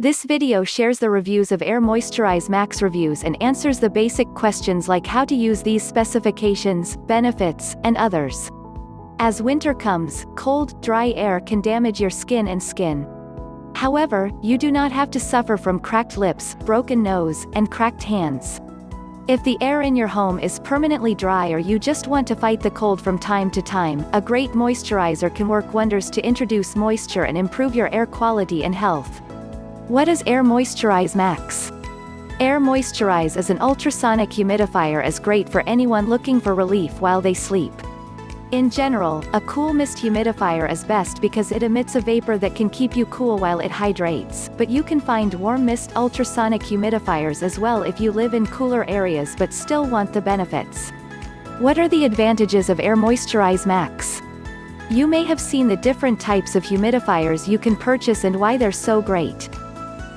This video shares the reviews of Air Moisturize Max reviews and answers the basic questions like how to use these specifications, benefits, and others. As winter comes, cold, dry air can damage your skin and skin. However, you do not have to suffer from cracked lips, broken nose, and cracked hands. If the air in your home is permanently dry or you just want to fight the cold from time to time, a great moisturizer can work wonders to introduce moisture and improve your air quality and health. What is Air Moisturize Max? Air Moisturize is an ultrasonic humidifier is great for anyone looking for relief while they sleep. In general, a cool mist humidifier is best because it emits a vapor that can keep you cool while it hydrates, but you can find warm mist ultrasonic humidifiers as well if you live in cooler areas but still want the benefits. What are the advantages of Air Moisturize Max? You may have seen the different types of humidifiers you can purchase and why they're so great.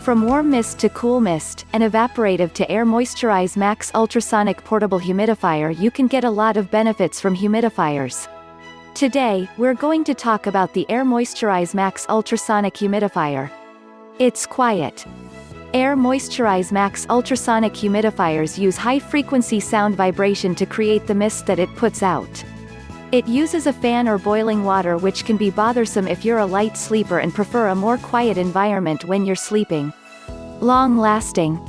From warm mist to cool mist, and evaporative to air moisturize max ultrasonic portable humidifier you can get a lot of benefits from humidifiers. Today, we're going to talk about the Air Moisturize Max ultrasonic humidifier. It's quiet. Air Moisturize Max ultrasonic humidifiers use high-frequency sound vibration to create the mist that it puts out. It uses a fan or boiling water which can be bothersome if you're a light sleeper and prefer a more quiet environment when you're sleeping. Long-lasting.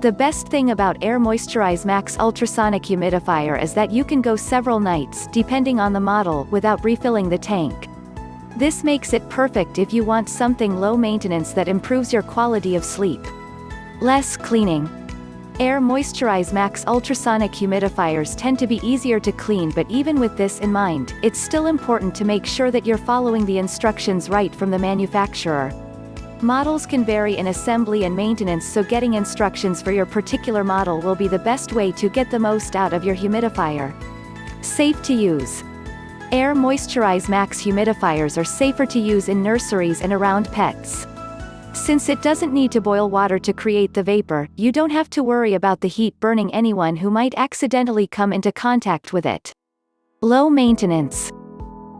The best thing about Air Moisturize Max Ultrasonic Humidifier is that you can go several nights depending on the model without refilling the tank. This makes it perfect if you want something low maintenance that improves your quality of sleep. Less cleaning. Air Moisturize Max ultrasonic humidifiers tend to be easier to clean but even with this in mind, it's still important to make sure that you're following the instructions right from the manufacturer. Models can vary in assembly and maintenance so getting instructions for your particular model will be the best way to get the most out of your humidifier. Safe to use. Air Moisturize Max humidifiers are safer to use in nurseries and around pets. Since it doesn't need to boil water to create the vapor, you don't have to worry about the heat burning anyone who might accidentally come into contact with it. Low maintenance.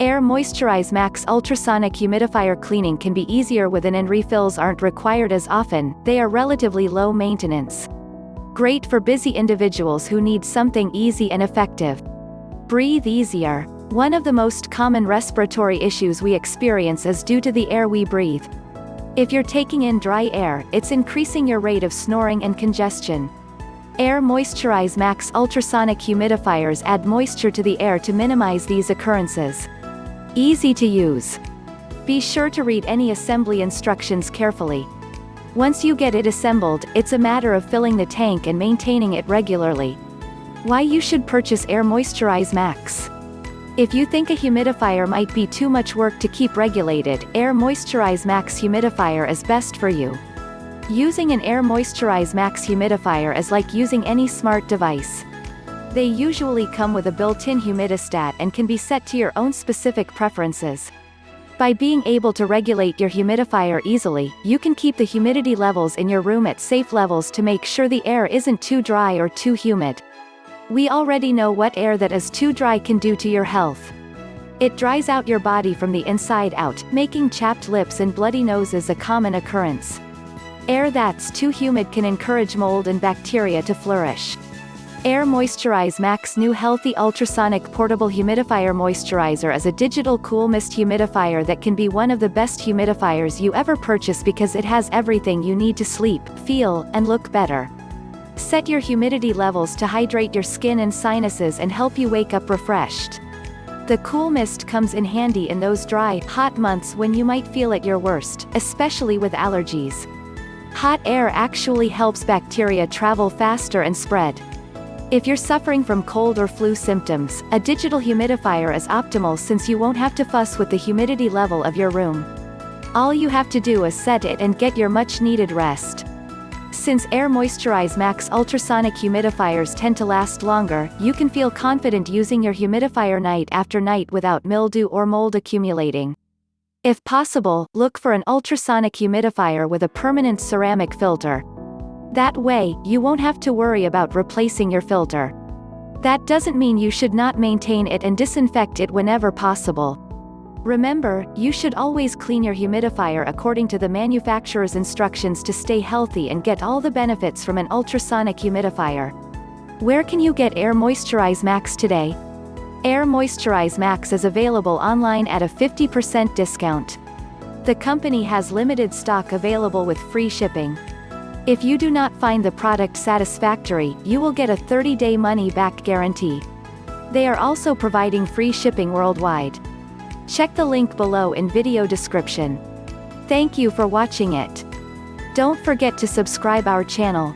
Air Moisturize Max ultrasonic humidifier cleaning can be easier with an and refills aren't required as often, they are relatively low maintenance. Great for busy individuals who need something easy and effective. Breathe easier. One of the most common respiratory issues we experience is due to the air we breathe. If you're taking in dry air, it's increasing your rate of snoring and congestion. Air Moisturize Max ultrasonic humidifiers add moisture to the air to minimize these occurrences. Easy to use. Be sure to read any assembly instructions carefully. Once you get it assembled, it's a matter of filling the tank and maintaining it regularly. Why you should purchase Air Moisturize Max. If you think a humidifier might be too much work to keep regulated, Air Moisturize Max humidifier is best for you. Using an Air Moisturize Max humidifier is like using any smart device. They usually come with a built-in humidistat and can be set to your own specific preferences. By being able to regulate your humidifier easily, you can keep the humidity levels in your room at safe levels to make sure the air isn't too dry or too humid. We already know what air that is too dry can do to your health. It dries out your body from the inside out, making chapped lips and bloody noses a common occurrence. Air that's too humid can encourage mold and bacteria to flourish. Air Moisturize Max new healthy ultrasonic portable humidifier moisturizer is a digital cool mist humidifier that can be one of the best humidifiers you ever purchase because it has everything you need to sleep, feel, and look better. Set your humidity levels to hydrate your skin and sinuses and help you wake up refreshed. The cool mist comes in handy in those dry, hot months when you might feel at your worst, especially with allergies. Hot air actually helps bacteria travel faster and spread. If you're suffering from cold or flu symptoms, a digital humidifier is optimal since you won't have to fuss with the humidity level of your room. All you have to do is set it and get your much needed rest. Since Air Moisturize Max ultrasonic humidifiers tend to last longer, you can feel confident using your humidifier night after night without mildew or mold accumulating. If possible, look for an ultrasonic humidifier with a permanent ceramic filter. That way, you won't have to worry about replacing your filter. That doesn't mean you should not maintain it and disinfect it whenever possible. Remember, you should always clean your humidifier according to the manufacturer's instructions to stay healthy and get all the benefits from an ultrasonic humidifier. Where can you get Air Moisturize Max today? Air Moisturize Max is available online at a 50% discount. The company has limited stock available with free shipping. If you do not find the product satisfactory, you will get a 30-day money-back guarantee. They are also providing free shipping worldwide. Check the link below in video description. Thank you for watching it. Don't forget to subscribe our channel.